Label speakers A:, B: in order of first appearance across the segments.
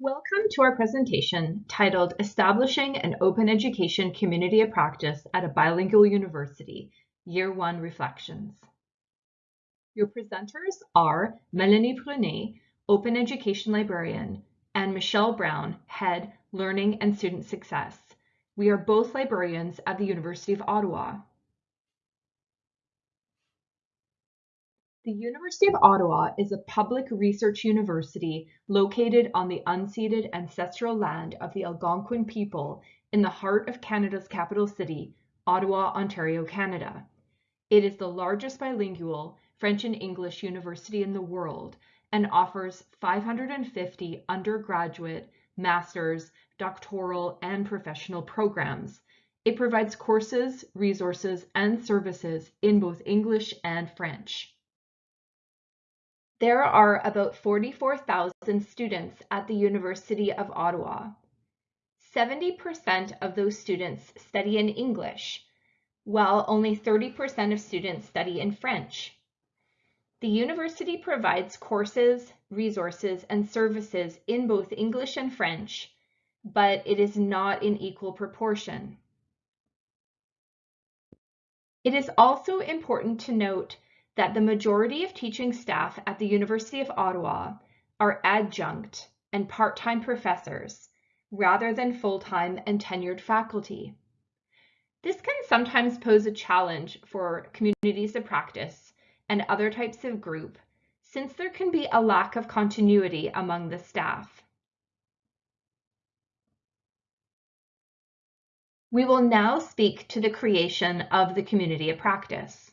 A: Welcome to our presentation titled Establishing an Open Education Community of Practice at a Bilingual University, Year 1 Reflections. Your presenters are Melanie Brunet, Open Education Librarian, and Michelle Brown, Head, Learning and Student Success. We are both librarians at the University of Ottawa. The University of Ottawa is a public research university located on the unceded ancestral land of the Algonquin people in the heart of Canada's capital city, Ottawa, Ontario, Canada. It is the largest bilingual French and English university in the world and offers 550 undergraduate, master's, doctoral, and professional programs. It provides courses, resources, and services in both English and French. There are about 44,000 students at the University of Ottawa. 70% of those students study in English, while only 30% of students study in French. The university provides courses, resources, and services in both English and French, but it is not in equal proportion. It is also important to note that the majority of teaching staff at the University of Ottawa are adjunct and part-time professors rather than full-time and tenured faculty. This can sometimes pose a challenge for communities of practice and other types of group since there can be a lack of continuity among the staff. We will now speak to the creation of the community of practice.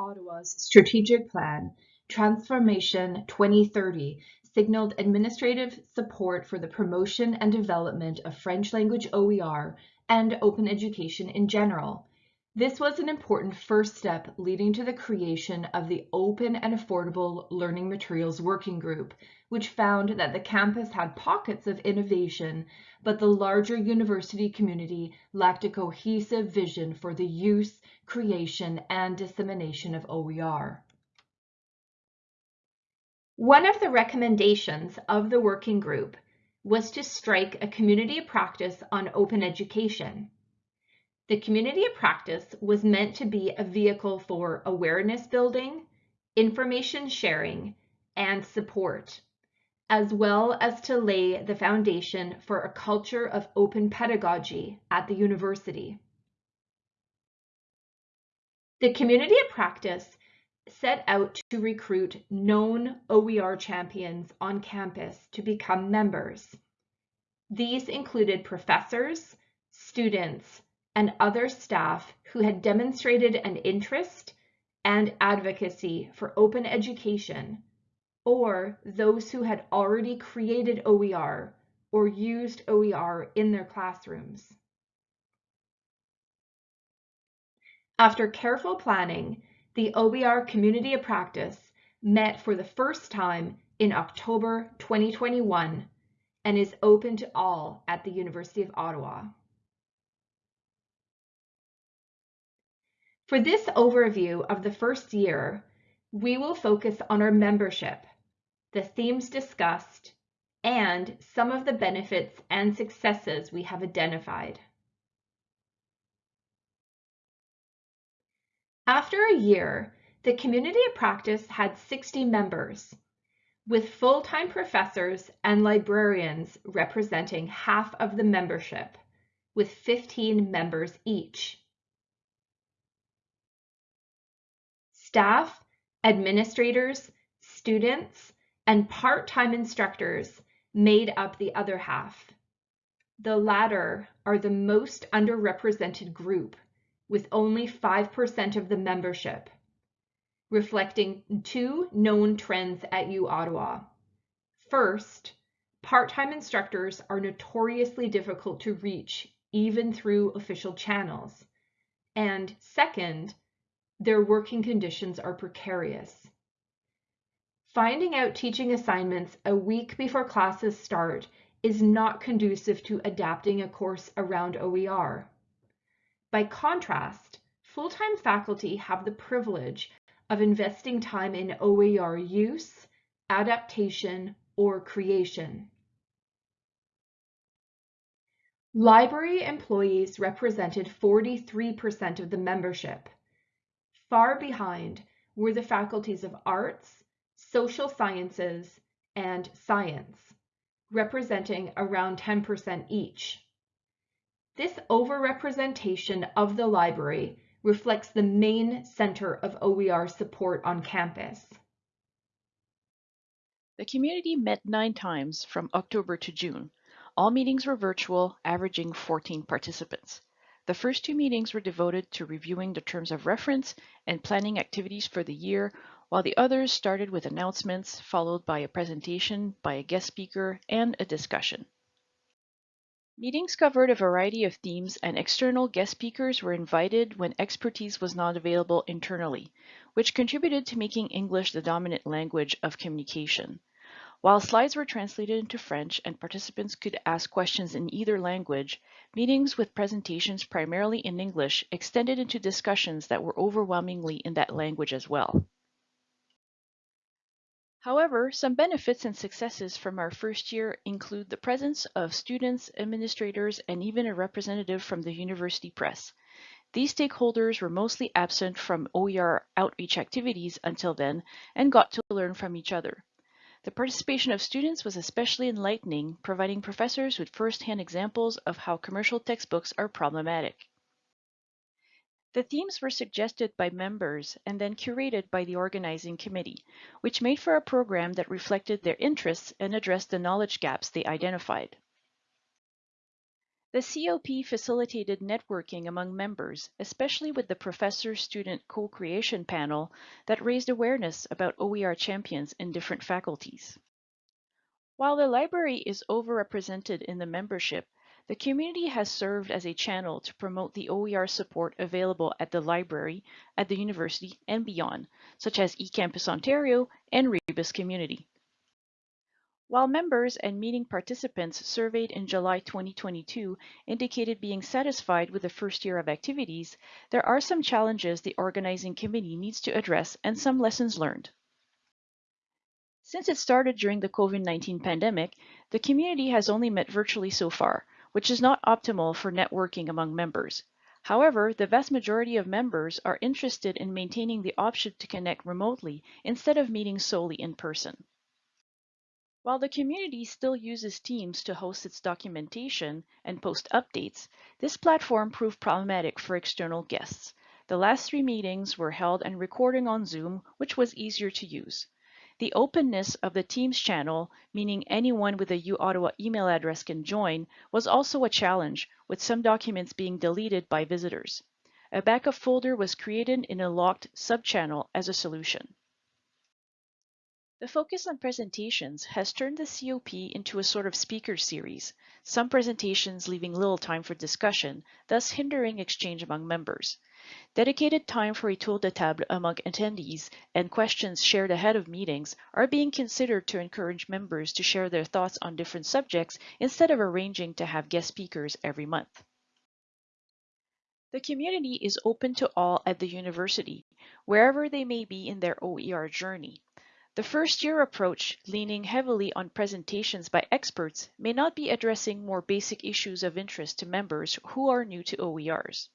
A: Ottawa's strategic plan, Transformation 2030, signaled administrative support for the promotion and development of French language OER and open education in general. This was an important first step leading to the creation of the Open and Affordable Learning Materials Working Group, which found that the campus had pockets of innovation, but the larger university community lacked a cohesive vision for the use, creation, and dissemination of OER. One of the recommendations of the working group was to strike a community practice on open education. The community of practice was meant to be a vehicle for awareness building, information sharing, and support, as well as to lay the foundation for a culture of open pedagogy at the university. The community of practice set out to recruit known OER champions on campus to become members. These included professors, students, and other staff who had demonstrated an interest and advocacy for open education, or those who had already created OER or used OER in their classrooms. After careful planning, the OER Community of Practice met for the first time in October 2021 and is open to all at the University of Ottawa. For this overview of the first year, we will focus on our membership, the themes discussed, and some of the benefits and successes we have identified. After a year, the community of practice had 60 members, with full-time professors and librarians representing half of the membership, with 15 members each. Staff, administrators, students, and part-time instructors made up the other half. The latter are the most underrepresented group with only 5% of the membership, reflecting two known trends at U Ottawa. First, part-time instructors are notoriously difficult to reach even through official channels. And second, their working conditions are precarious. Finding out teaching assignments a week before classes start is not conducive to adapting a course around OER. By contrast, full-time faculty have the privilege of investing time in OER use, adaptation, or creation. Library employees represented 43% of the membership. Far behind were the faculties of arts, social sciences, and science, representing around 10% each. This overrepresentation of the library reflects the main center of OER support on campus.
B: The community met nine times from October to June. All meetings were virtual, averaging 14 participants. The first two meetings were devoted to reviewing the terms of reference and planning activities for the year, while the others started with announcements, followed by a presentation by a guest speaker and a discussion. Meetings covered a variety of themes and external guest speakers were invited when expertise was not available internally, which contributed to making English the dominant language of communication. While slides were translated into French and participants could ask questions in either language, meetings with presentations primarily in English extended into discussions that were overwhelmingly in that language as well. However, some benefits and successes from our first year include the presence of students, administrators, and even a representative from the university press. These stakeholders were mostly absent from OER outreach activities until then and got to learn from each other. The participation of students was especially enlightening, providing professors with first-hand examples of how commercial textbooks are problematic. The themes were suggested by members and then curated by the organizing committee, which made for a program that reflected their interests and addressed the knowledge gaps they identified. The COP facilitated networking among members, especially with the professor-student co-creation panel that raised awareness about OER champions in different faculties. While the library is overrepresented in the membership, the community has served as a channel to promote the OER support available at the library, at the university, and beyond, such as eCampus Ontario and Rebus Community. While members and meeting participants surveyed in July 2022 indicated being satisfied with the first year of activities, there are some challenges the organizing committee needs to address and some lessons learned. Since it started during the COVID-19 pandemic, the community has only met virtually so far, which is not optimal for networking among members. However, the vast majority of members are interested in maintaining the option to connect remotely instead of meeting solely in person. While the community still uses Teams to host its documentation and post updates, this platform proved problematic for external guests. The last three meetings were held and recording on Zoom, which was easier to use. The openness of the Teams channel, meaning anyone with a UOttawa email address can join, was also a challenge, with some documents being deleted by visitors. A backup folder was created in a locked subchannel as a solution. The focus on presentations has turned the COP into a sort of speaker series, some presentations leaving little time for discussion, thus hindering exchange among members. Dedicated time for a tour de table among attendees and questions shared ahead of meetings are being considered to encourage members to share their thoughts on different subjects instead of arranging to have guest speakers every month. The community is open to all at the university, wherever they may be in their OER journey. The first year approach, leaning heavily on presentations by experts, may not be addressing more basic issues of interest to members who are new to OERs.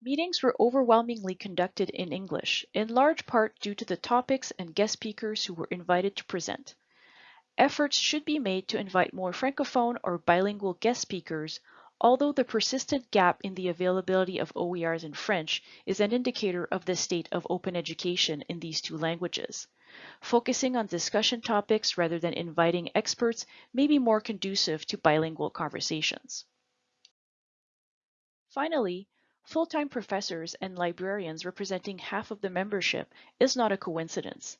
B: Meetings were overwhelmingly conducted in English, in large part due to the topics and guest speakers who were invited to present. Efforts should be made to invite more francophone or bilingual guest speakers, although the persistent gap in the availability of OERs in French is an indicator of the state of open education in these two languages. Focusing on discussion topics rather than inviting experts may be more conducive to bilingual conversations. Finally, Full-time professors and librarians representing half of the membership is not a coincidence.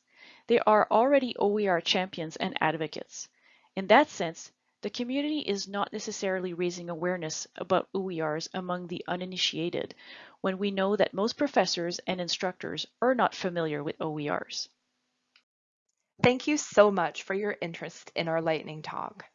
B: They are already OER champions and advocates. In that sense, the community is not necessarily raising awareness about OERs among the uninitiated when we know that most professors and instructors are not familiar with OERs.
A: Thank you so much for your interest in our lightning talk.